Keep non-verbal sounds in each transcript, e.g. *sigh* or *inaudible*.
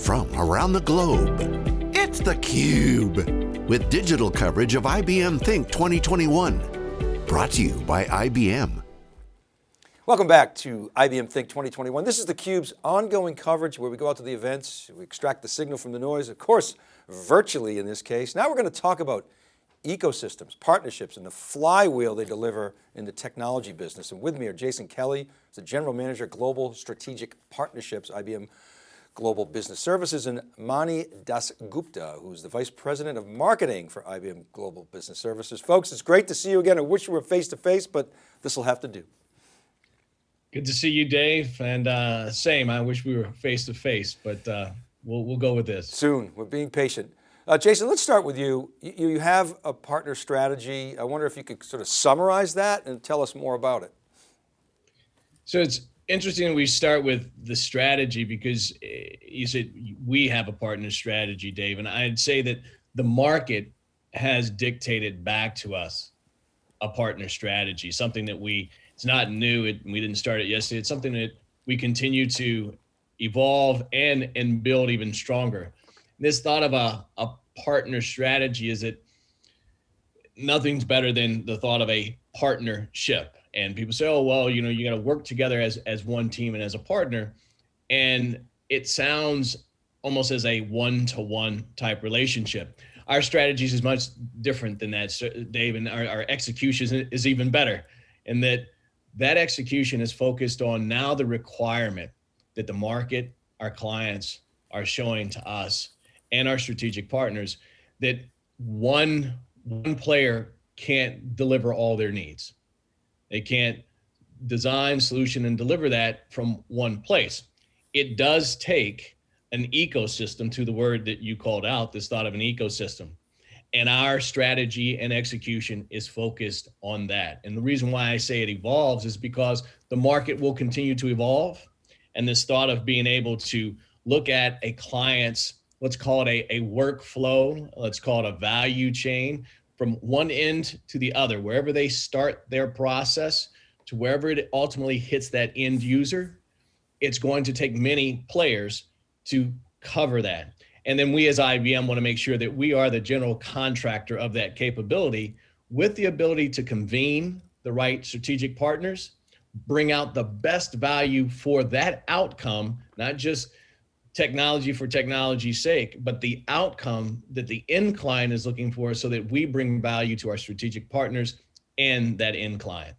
from around the globe. It's theCUBE, with digital coverage of IBM Think 2021. Brought to you by IBM. Welcome back to IBM Think 2021. This is theCUBE's ongoing coverage where we go out to the events, we extract the signal from the noise, of course, virtually in this case. Now we're going to talk about ecosystems, partnerships, and the flywheel they deliver in the technology business. And with me are Jason Kelly, the General Manager, Global Strategic Partnerships, IBM Global Business Services, and Mani Dasgupta, who's the Vice President of Marketing for IBM Global Business Services. Folks, it's great to see you again. I wish we were face to face, but this will have to do. Good to see you, Dave. And uh, same, I wish we were face to face, but uh, we'll, we'll go with this. Soon, we're being patient. Uh, Jason, let's start with you. you. You have a partner strategy. I wonder if you could sort of summarize that and tell us more about it. So it's interesting we start with the strategy because eh, you said we have a partner strategy, Dave, and I'd say that the market has dictated back to us a partner strategy, something that we, it's not new, it, we didn't start it yesterday, it's something that we continue to evolve and, and build even stronger. This thought of a, a partner strategy is that nothing's better than the thought of a partnership and people say, oh, well, you know, you got to work together as, as one team and as a partner. And it sounds almost as a one-to-one type relationship. Our strategies is much different than that, Dave, and our, our execution is even better. And that that execution is focused on now the requirement that the market, our clients are showing to us and our strategic partners that one, one player can't deliver all their needs they can't design, solution, and deliver that from one place. It does take an ecosystem to the word that you called out, this thought of an ecosystem. And our strategy and execution is focused on that. And the reason why I say it evolves is because the market will continue to evolve. And this thought of being able to look at a client's, let's call it a, a workflow, let's call it a value chain, from one end to the other, wherever they start their process to wherever it ultimately hits that end user, it's going to take many players to cover that. And then we as IBM want to make sure that we are the general contractor of that capability with the ability to convene the right strategic partners, bring out the best value for that outcome, not just technology for technology's sake, but the outcome that the end client is looking for so that we bring value to our strategic partners and that end client.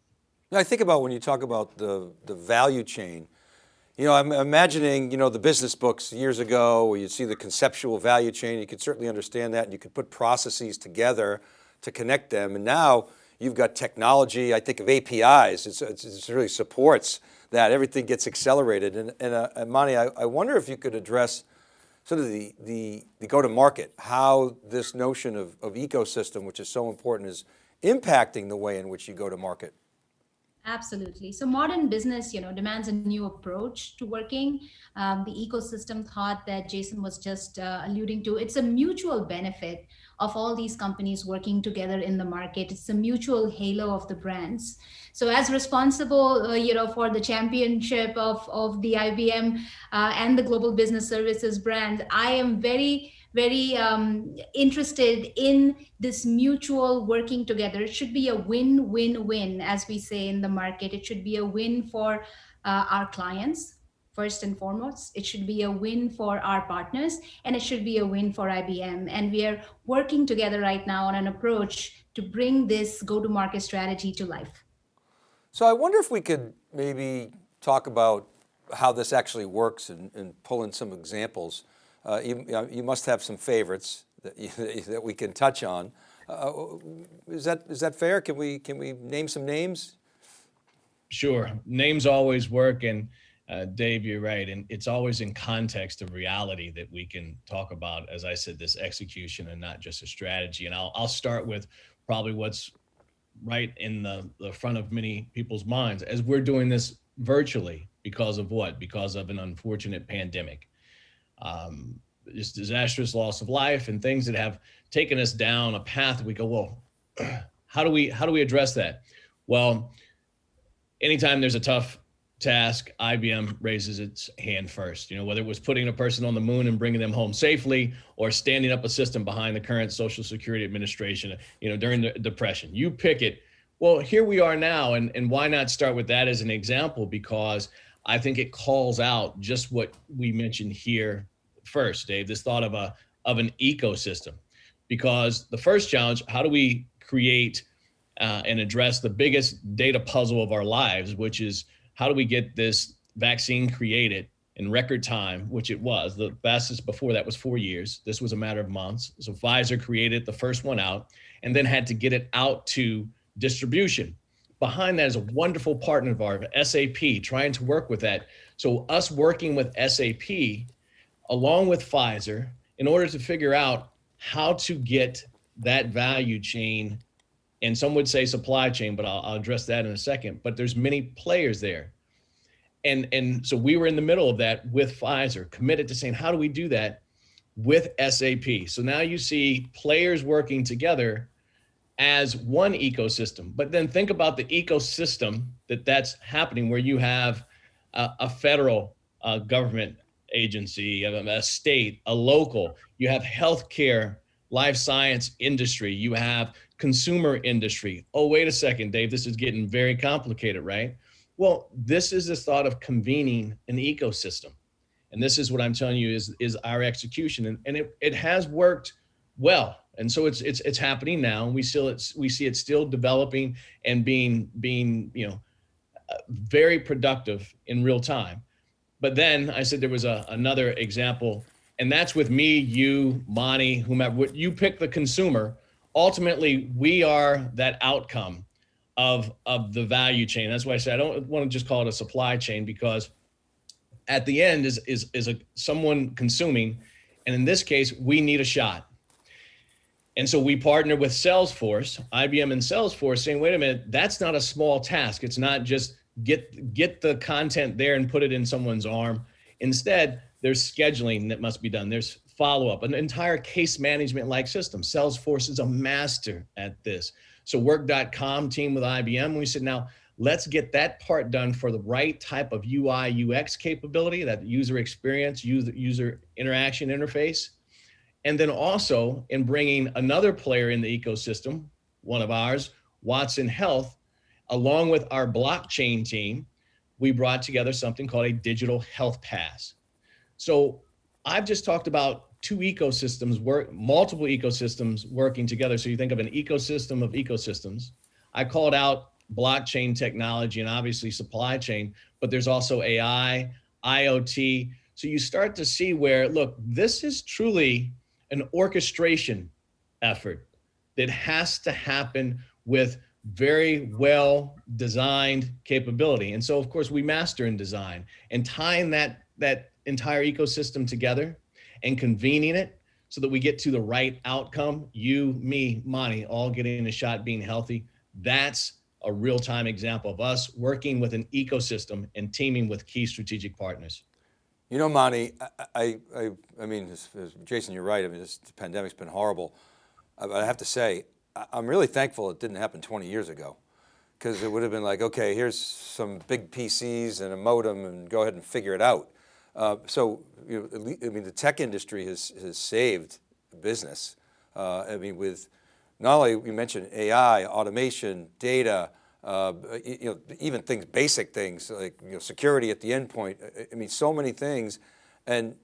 Now I think about when you talk about the, the value chain, you know, I'm imagining, you know, the business books years ago where you'd see the conceptual value chain, you could certainly understand that and you could put processes together to connect them. And now you've got technology, I think of APIs, it's, it's, it really supports that everything gets accelerated. And, and, uh, I, I wonder if you could address sort of the, the, the go-to-market, how this notion of, of ecosystem, which is so important, is impacting the way in which you go to market. Absolutely. So modern business, you know, demands a new approach to working. Um, the ecosystem thought that Jason was just uh, alluding to, it's a mutual benefit of all these companies working together in the market. It's a mutual halo of the brands. So as responsible, uh, you know, for the championship of, of the IBM uh, and the Global Business Services brand, I am very, very um, interested in this mutual working together. It should be a win-win-win, as we say in the market. It should be a win for uh, our clients, first and foremost. It should be a win for our partners and it should be a win for IBM. And we are working together right now on an approach to bring this go-to-market strategy to life. So I wonder if we could maybe talk about how this actually works and, and pull in some examples. Uh, you, you, must have some favorites that, you, *laughs* that we can touch on. Uh, is that is that fair? Can we can we name some names? Sure, names always work, and uh, Dave, you're right, and it's always in context of reality that we can talk about. As I said, this execution and not just a strategy. And I'll I'll start with probably what's right in the, the front of many people's minds as we're doing this virtually because of what? Because of an unfortunate pandemic. Um, just disastrous loss of life and things that have taken us down a path we go, well, *clears throat* how do we how do we address that? Well, anytime there's a tough task, IBM raises its hand first. You know, whether it was putting a person on the moon and bringing them home safely, or standing up a system behind the current Social Security Administration. You know, during the depression, you pick it. Well, here we are now, and and why not start with that as an example? Because I think it calls out just what we mentioned here first, Dave. This thought of a of an ecosystem, because the first challenge: how do we create uh, and address the biggest data puzzle of our lives, which is how do we get this vaccine created in record time, which it was. The fastest before that was four years. This was a matter of months. So Pfizer created the first one out and then had to get it out to distribution. Behind that is a wonderful partner of ours, SAP, trying to work with that. So us working with SAP along with Pfizer in order to figure out how to get that value chain and some would say supply chain, but I'll, I'll address that in a second. But there's many players there. And, and so we were in the middle of that with Pfizer, committed to saying, how do we do that with SAP? So now you see players working together as one ecosystem. But then think about the ecosystem that that's happening where you have a, a federal uh, government agency, a state, a local, you have healthcare, life science industry, you have consumer industry. Oh, wait a second, Dave, this is getting very complicated, right? Well, this is the thought of convening an ecosystem. And this is what I'm telling you is, is our execution. And, and it, it has worked well. And so it's, it's, it's happening now. We still, it's, we see it still developing and being, being, you know, uh, very productive in real time. But then I said there was a, another example and that's with me, you, Mani, whomever, you pick the consumer ultimately we are that outcome of of the value chain. That's why I say I don't want to just call it a supply chain because at the end is is is a someone consuming, and in this case we need a shot. And so we partner with Salesforce, IBM and Salesforce, saying, wait a minute, that's not a small task. It's not just get get the content there and put it in someone's arm. Instead, there's scheduling that must be done. There's follow-up, an entire case management like system. Salesforce is a master at this. So work.com team with IBM, we said, now let's get that part done for the right type of UI UX capability, that user experience, user, user interaction interface. And then also in bringing another player in the ecosystem, one of ours, Watson Health, along with our blockchain team, we brought together something called a digital health pass. So I've just talked about two ecosystems work, multiple ecosystems working together. So you think of an ecosystem of ecosystems. I called out blockchain technology and obviously supply chain, but there's also AI, IoT. So you start to see where, look, this is truly an orchestration effort that has to happen with very well designed capability. And so of course we master in design and tying that, that entire ecosystem together and convening it so that we get to the right outcome. You, me, Mani, all getting a shot being healthy. That's a real-time example of us working with an ecosystem and teaming with key strategic partners. You know, Mani, I, I, I mean, as, as Jason, you're right. I mean, this pandemic's been horrible. I have to say, I'm really thankful it didn't happen 20 years ago because it would have been like, okay, here's some big PCs and a modem and go ahead and figure it out. Uh, so, you know, I mean, the tech industry has, has saved business. Uh, I mean, with not only you mentioned AI, automation, data, uh, you know, even things, basic things like you know, security at the endpoint. I mean, so many things. And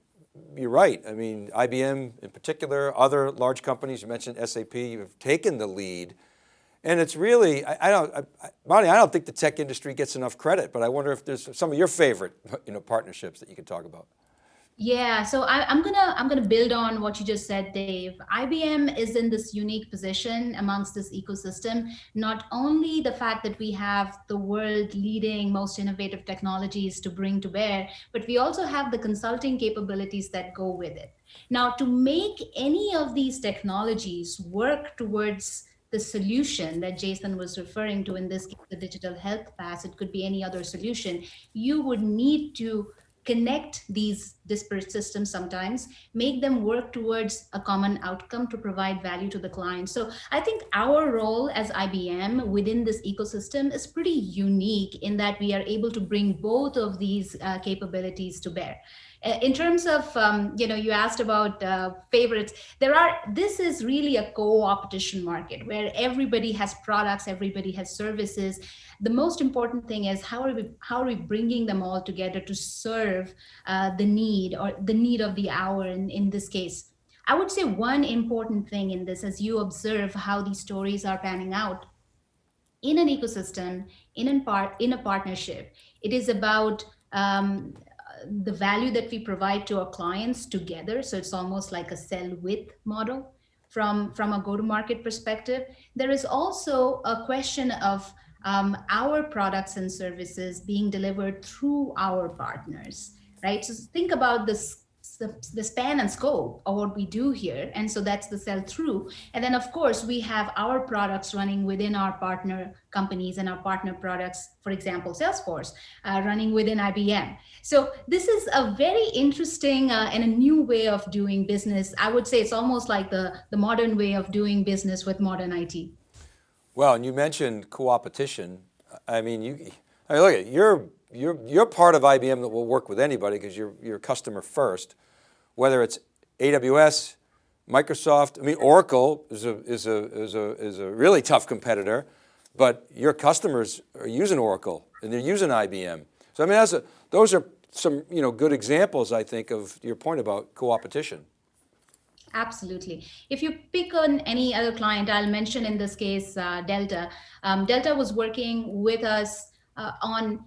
you're right. I mean, IBM in particular, other large companies, you mentioned SAP, you've taken the lead and it's really, I, I don't, I, Mani, I don't think the tech industry gets enough credit, but I wonder if there's some of your favorite, you know, partnerships that you could talk about. Yeah, so I, am gonna I'm gonna build on what you just said, Dave. IBM is in this unique position amongst this ecosystem. Not only the fact that we have the world leading most innovative technologies to bring to bear, but we also have the consulting capabilities that go with it. Now, to make any of these technologies work towards the solution that Jason was referring to in this case, the digital health pass, it could be any other solution, you would need to connect these disparate systems sometimes, make them work towards a common outcome to provide value to the client. So I think our role as IBM within this ecosystem is pretty unique in that we are able to bring both of these uh, capabilities to bear. Uh, in terms of, um, you know, you asked about uh, favorites, there are, this is really a co-opetition market where everybody has products, everybody has services. The most important thing is how are we, how are we bringing them all together to serve uh, the need or the need of the hour in, in this case. I would say one important thing in this, as you observe how these stories are panning out, in an ecosystem, in a part, in a partnership, it is about um, the value that we provide to our clients together. So it's almost like a sell with model from, from a go-to-market perspective. There is also a question of um, our products and services being delivered through our partners, right? So think about this the, span and scope of what we do here. And so that's the sell through. And then of course we have our products running within our partner companies and our partner products, for example, Salesforce uh, running within IBM. So this is a very interesting uh, and a new way of doing business. I would say it's almost like the, the modern way of doing business with modern IT. Well, and you mentioned co-opetition. I mean, you, I mean, look at you're you're, you're part of IBM that will work with anybody because you're, you're customer first, whether it's AWS, Microsoft, I mean, Oracle is a, is a, is a, is a really tough competitor, but your customers are using Oracle and they're using IBM. So I mean, that's a, those are some you know, good examples, I think, of your point about co-opetition. Absolutely. If you pick on any other client, I'll mention in this case, uh, Delta. Um, Delta was working with us uh, on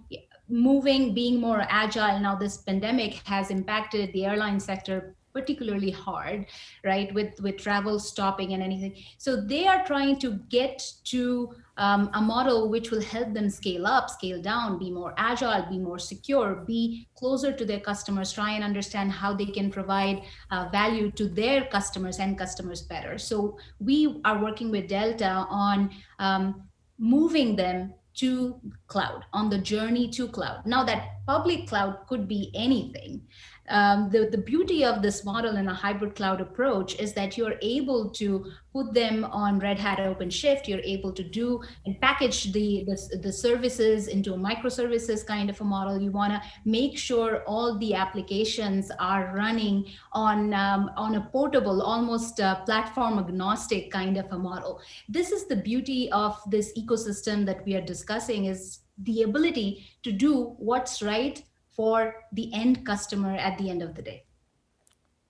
moving, being more agile. Now this pandemic has impacted the airline sector particularly hard, right? With, with travel stopping and anything. So they are trying to get to um, a model which will help them scale up, scale down, be more agile, be more secure, be closer to their customers, try and understand how they can provide uh, value to their customers and customers better. So we are working with Delta on um, moving them to cloud, on the journey to cloud. Now that public cloud could be anything, um, the, the beauty of this model in a hybrid cloud approach is that you're able to put them on Red Hat OpenShift. You're able to do and package the, the, the services into a microservices kind of a model. You want to make sure all the applications are running on, um, on a portable, almost platform agnostic kind of a model. This is the beauty of this ecosystem that we are discussing is the ability to do what's right for the end customer at the end of the day.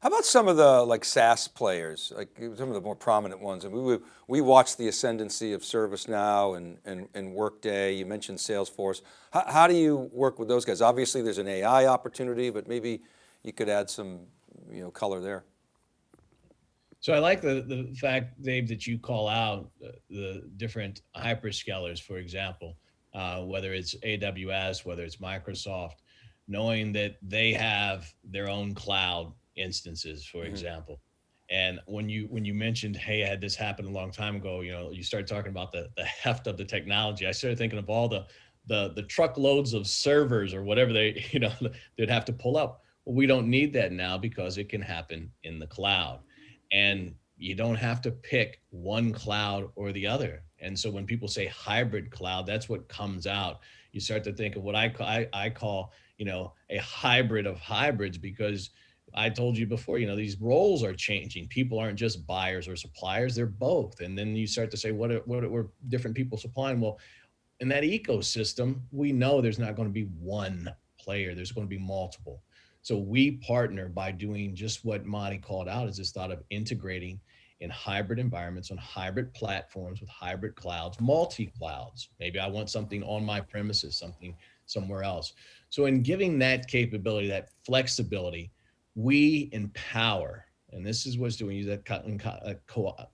How about some of the like SaaS players, like some of the more prominent ones? And we, we watched the ascendancy of ServiceNow and, and, and Workday, you mentioned Salesforce. How, how do you work with those guys? Obviously there's an AI opportunity, but maybe you could add some you know, color there. So I like the, the fact, Dave, that you call out the, the different hyperscalers, for example, uh, whether it's AWS, whether it's Microsoft, knowing that they have their own cloud instances, for mm -hmm. example. And when you when you mentioned, hey, I had this happen a long time ago, you know, you started talking about the the heft of the technology. I started thinking of all the the the truckloads of servers or whatever they *laughs* you know *laughs* they'd have to pull up. Well, we don't need that now because it can happen in the cloud, and you don't have to pick one cloud or the other. And so when people say hybrid cloud, that's what comes out. You start to think of what I call, I, I call you know, a hybrid of hybrids because I told you before, you know, these roles are changing. People aren't just buyers or suppliers, they're both. And then you start to say, what are, what are different people supplying? Well, in that ecosystem, we know there's not going to be one player, there's going to be multiple. So we partner by doing just what Mani called out is this thought of integrating in hybrid environments on hybrid platforms with hybrid clouds, multi-clouds. Maybe I want something on my premises, something somewhere else. So in giving that capability, that flexibility, we empower, and this is what's doing you that uh,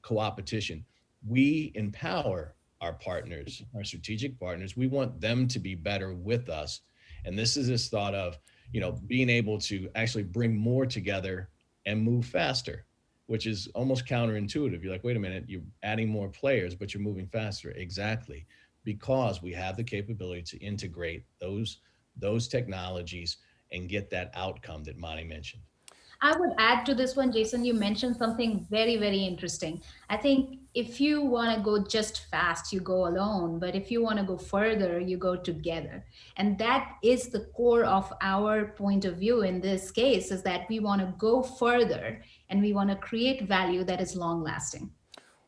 co-opetition. We empower our partners, our strategic partners. We want them to be better with us. And this is this thought of, you know, being able to actually bring more together and move faster, which is almost counterintuitive. You're like, wait a minute, you're adding more players, but you're moving faster. Exactly. Because we have the capability to integrate those those technologies and get that outcome that Mani mentioned. I would add to this one, Jason, you mentioned something very, very interesting. I think if you want to go just fast, you go alone. But if you want to go further, you go together. And that is the core of our point of view in this case is that we want to go further and we want to create value that is long lasting.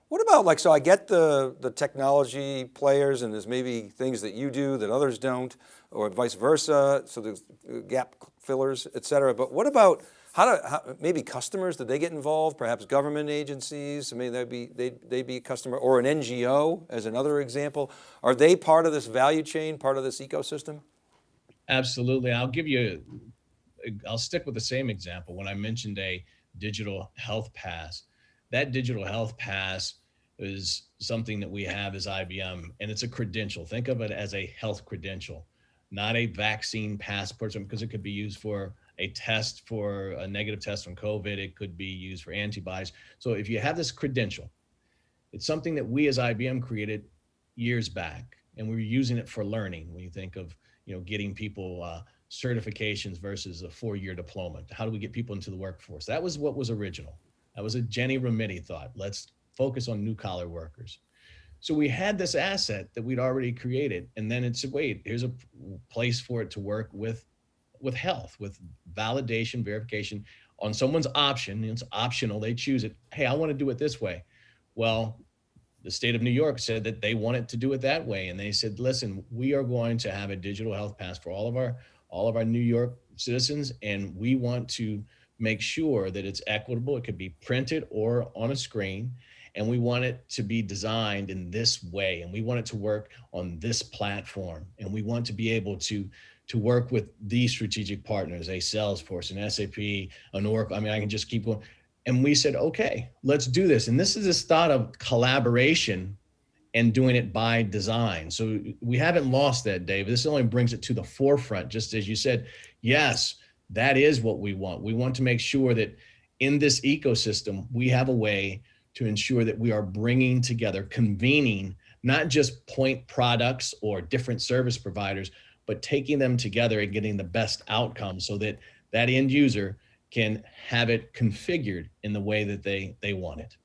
What about like, so I get the, the technology players and there's maybe things that you do that others don't or vice versa. So there's uh, gap fillers, et cetera. But what about how do, how, maybe customers, did they get involved? Perhaps government agencies, I mean, they'd be, they'd, they'd be a customer or an NGO as another example. Are they part of this value chain, part of this ecosystem? Absolutely. I'll give you, I'll stick with the same example. When I mentioned a digital health pass, that digital health pass is something that we have as IBM and it's a credential. Think of it as a health credential, not a vaccine passport because it could be used for a test for a negative test on COVID. It could be used for antibodies. So if you have this credential, it's something that we as IBM created years back, and we are using it for learning. When you think of, you know, getting people uh, certifications versus a four-year diploma, how do we get people into the workforce? That was what was original. That was a Ginni Rometty thought. Let's focus on new collar workers. So we had this asset that we'd already created, and then it said, wait, here's a place for it to work with with health, with validation, verification on someone's option. It's optional. They choose it. Hey, I want to do it this way. Well, the state of New York said that they wanted to do it that way. And they said, listen, we are going to have a digital health pass for all of our all of our New York citizens. And we want to make sure that it's equitable. It could be printed or on a screen. And we want it to be designed in this way. And we want it to work on this platform. And we want to be able to to work with these strategic partners, a Salesforce, an SAP, an Oracle. I mean, I can just keep going. And we said, okay, let's do this. And this is this thought of collaboration and doing it by design. So we haven't lost that, Dave. This only brings it to the forefront, just as you said, yes, that is what we want. We want to make sure that in this ecosystem, we have a way to ensure that we are bringing together, convening not just point products or different service providers, but taking them together and getting the best outcome so that that end user can have it configured in the way that they, they want it.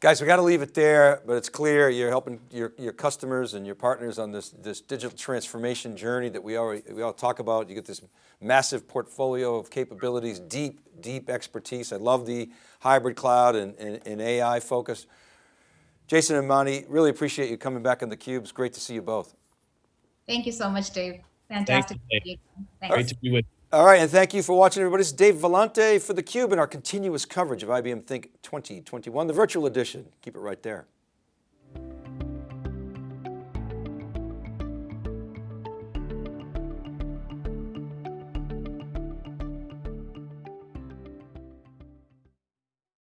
Guys, we got to leave it there, but it's clear you're helping your, your customers and your partners on this, this digital transformation journey that we already, we all talk about. You get this massive portfolio of capabilities, deep, deep expertise. I love the hybrid cloud and, and, and AI focus. Jason and Mani, really appreciate you coming back on theCUBE. It's great to see you both. Thank you so much, Dave. Fantastic. Thank you, Dave. Great to be with you. All right, and thank you for watching everybody. This is Dave Vellante for theCUBE and our continuous coverage of IBM Think 2021, the virtual edition. Keep it right there.